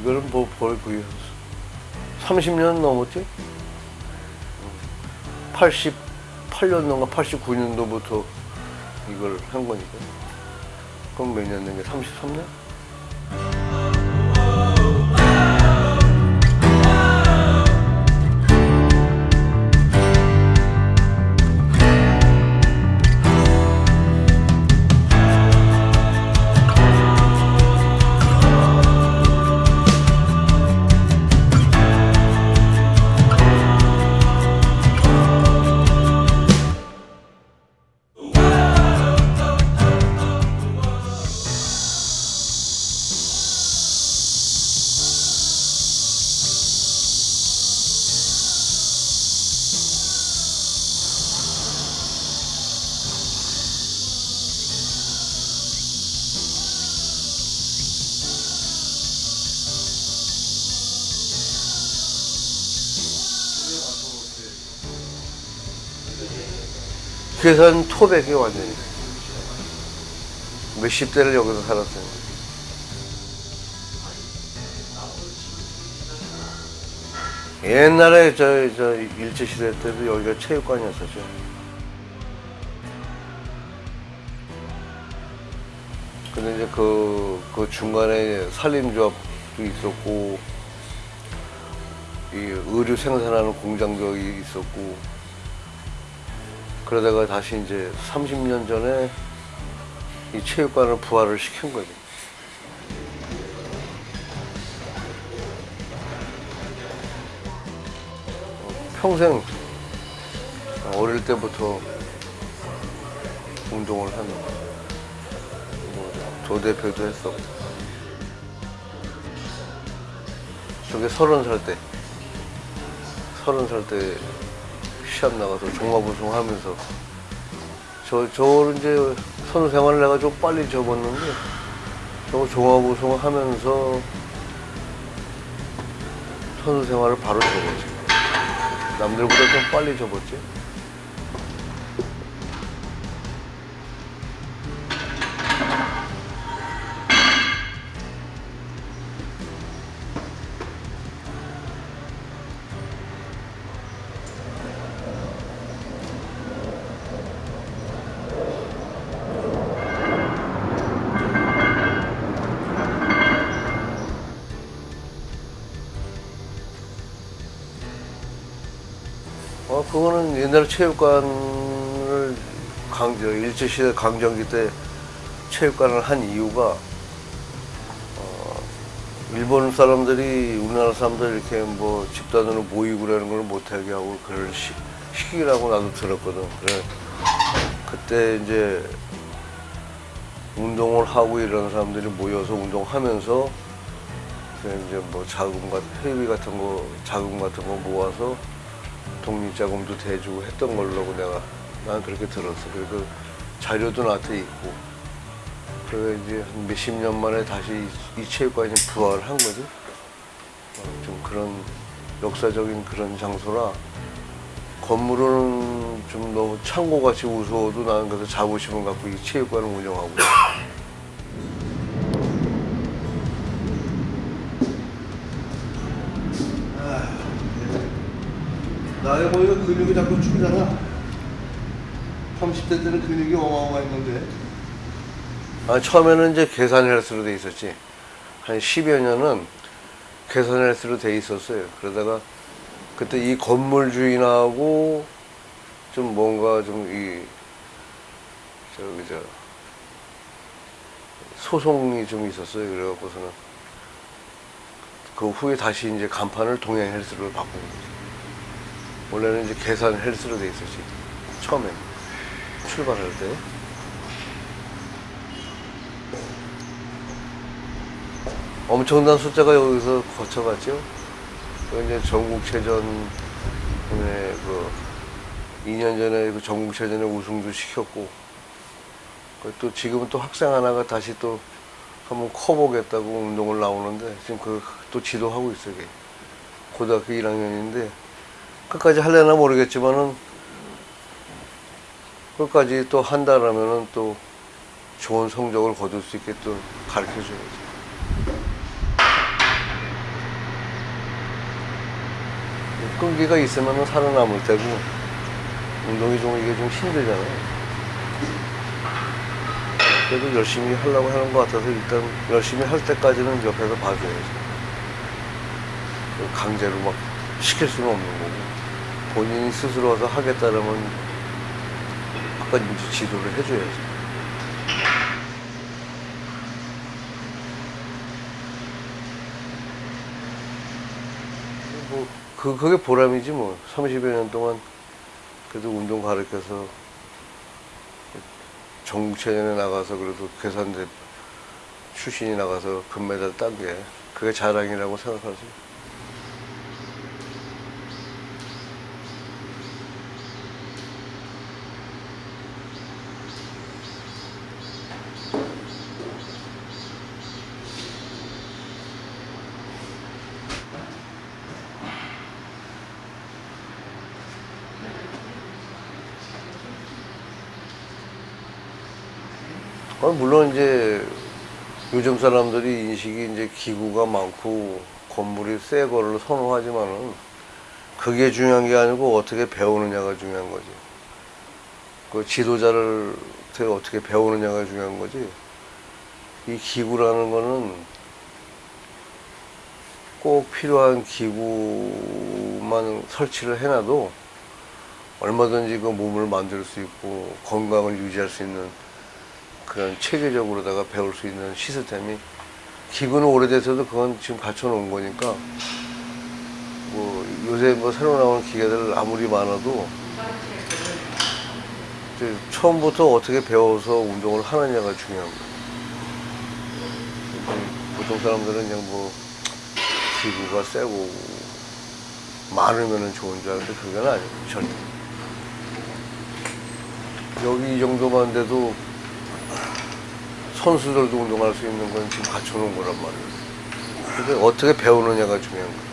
이거는 뭐 거의 30년 넘었지? 88년도인가 89년도부터 이걸 한 거니까. 그럼 몇 년 된게 33년? 계산 토백이 완전히. 몇십 대를 여기서 살았어요. 옛날에 저, 저 일제시대 때도 여기가 체육관이었었죠. 근데 이제 그, 그 중간에 산림조합도 있었고, 이 의류 생산하는 공장도 있었고, 그러다가 다시 이제 30년 전에 이 체육관을 부활을 시킨 거죠. 어, 평생 어릴 때부터 운동을 하는 뭐 조 대표도 했었고 저게 서른 살 때 서른 살 때 시합 나가서 종합 우승 하면서 저, 저를 이제 선수 생활을 내가 좀 빨리 접었는데 저 종합 우승 하면서 선수 생활을 바로 접었지. 남들보다 좀 빨리 접었지. 어, 그거는 옛날 체육관을 강저 일제시대 강점기 때 체육관을 한 이유가 어, 일본 사람들이 우리나라 사람들 이렇게 뭐 집단으로 모이고 그러는 걸 못하게 하고 그럴 시, 시기라고 나도 들었거든. 그래 그때 이제 운동을 하고 이런 사람들이 모여서 운동하면서 그 이제 뭐 자금 같은 회비 같은 거 자금 같은 거 모아서 독립자금도 대주고 했던 걸로 내가 난 그렇게 들었어. 그리고 자료도 나한테 있고. 그래서 이제 한 몇십 년 만에 다시 이, 이 체육관이 부활한 거지. 어, 좀 그런 역사적인 그런 장소라 건물은 좀 너무 창고같이 우스워도 나는 그래서 자부심을 갖고 이 체육관을 운영하고 나이 보니까 근육이 자꾸 죽잖아. 30대 때는 근육이 어마어마했는데. 아, 처음에는 이제 계산 헬스로 돼 있었지. 한 10여 년은 계산 헬스로 돼 있었어요. 그러다가 그때 이 건물 주인하고 좀 뭔가 좀 이, 저기, 저, 소송이 좀 있었어요. 그래갖고서는 그 후에 다시 이제 간판을 동양 헬스로 바꾼 거죠. 원래는 이제 계산 헬스로 돼 있었지. 처음에 출발할 때. 엄청난 숫자가 여기서 거쳐갔죠. 그 이제 전국체전에 그 2년 전에 그 전국체전에 우승도 시켰고 그또 지금은 또 학생 하나가 다시 또 한번 커보겠다고 운동을 나오는데 지금 그 또 지도하고 있어요. 걔. 고등학교 1학년인데 끝까지 할려나 모르겠지만은 끝까지 또 한다라면은 또 좋은 성적을 거둘 수 있게 또 가르쳐 줘야지. 끈기가 있으면 살아남을 때고 운동이 좀 이게 좀 힘들잖아요. 그래도 열심히 하려고 하는 것 같아서 일단 열심히 할 때까지는 옆에서 봐줘야지. 강제로 막 시킬 수는 없는 거고 본인이 스스로 와서 하겠다라면 아까 이제 지도를 해줘야죠. 뭐, 그, 그게 보람이지 뭐. 30여 년 동안 그래도 운동 가르쳐서 전국체전에 나가서 그래도 계산대 출신이 나가서 금메달 딴 게 그게 자랑이라고 생각하지. 물론 이제 요즘 사람들이 인식이 이제 기구가 많고 건물이 새 거를 선호하지만은 그게 중요한 게 아니고 어떻게 배우느냐가 중요한 거지. 그 지도자를 어떻게 배우느냐가 중요한 거지. 이 기구라는 거는 꼭 필요한 기구만 설치를 해놔도 얼마든지 그 몸을 만들 수 있고 건강을 유지할 수 있는 그런 체계적으로다가 배울 수 있는 시스템이 기구는 오래돼서도 그건 지금 갖춰놓은 거니까 뭐 요새 뭐 새로 나온 기계들 아무리 많아도 처음부터 어떻게 배워서 운동을 하느냐가 중요한 거예요. 보통 사람들은 그냥 뭐 기구가 세고 많으면 좋은 줄 아는데 그건 아니에요 절대. 여기 이 정도만 돼도 선수들도 운동할 수 있는 건 지금 갖춰놓은 거란 말이에요. 근데 어떻게 배우느냐가 중요한 거예요.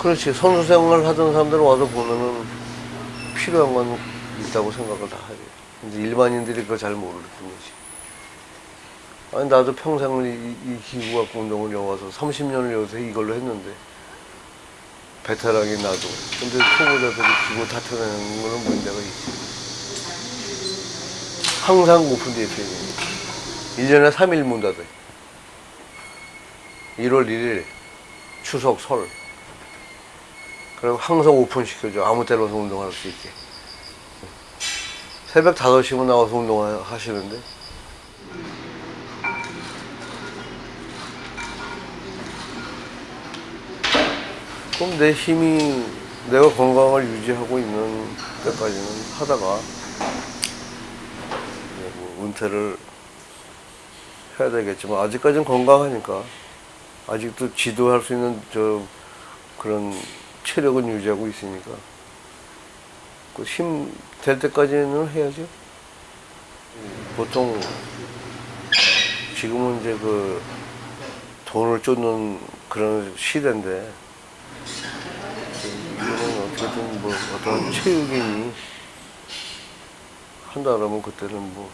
그렇지. 선수 생활을 하던 사람들 와서 보면은 필요한 건 있다고 생각을 다 하지. 이제 일반인들이 그걸 잘 모를 뿐이지. 아니, 나도 평생을 이, 이 기구 갖고 운동을 여와서 30년을 여기서 이걸로 했는데, 베테랑이 나도. 근데 초보자들이 기구 다쳐내는 거는 문제가 있지. 항상 오픈되어 있어요. 1년에 3일 문 닫아요. 1월 1일, 추석, 설. 그리고 항상 오픈시켜줘. 아무 와서 운동할 수 있게. 새벽 5시면 나와서 운동하시는데. 그럼 내 힘이, 내가 건강을 유지하고 있는 때까지는 하다가 뭐 은퇴를 해야 되겠지만 아직까지는 건강하니까 아직도 지도할 수 있는 저 그런 체력은 유지하고 있으니까 그 힘 될 때까지는 해야죠. 보통 지금은 이제 그 돈을 쫓는 그런 시대인데 이거는 어떻게든 뭐 어떤 체육인이 한다 그러면 그때는 뭐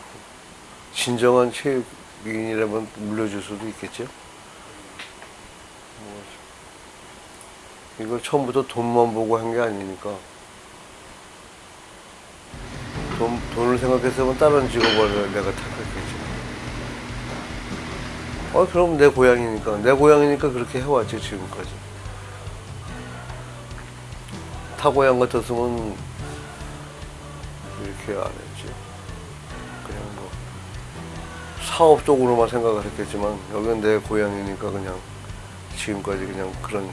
진정한 체육인이라면 물려줄 수도 있겠죠. 뭐 이걸 처음부터 돈만 보고 한 게 아니니까 돈, 돈을 생각했으면 다른 직업을 내가 택했겠지. 어 그럼 내 고향이니까 내 고향이니까 그렇게 해왔지 지금까지. 타 고향 같았으면 이렇게 안 했지. 그냥 뭐 사업적으로만 생각을 했겠지만 여기는 내 고향이니까 그냥 지금까지 그냥 그런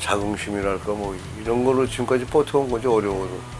자긍심이랄까 뭐 이런 거로 지금까지 버텨온 거지 어려워도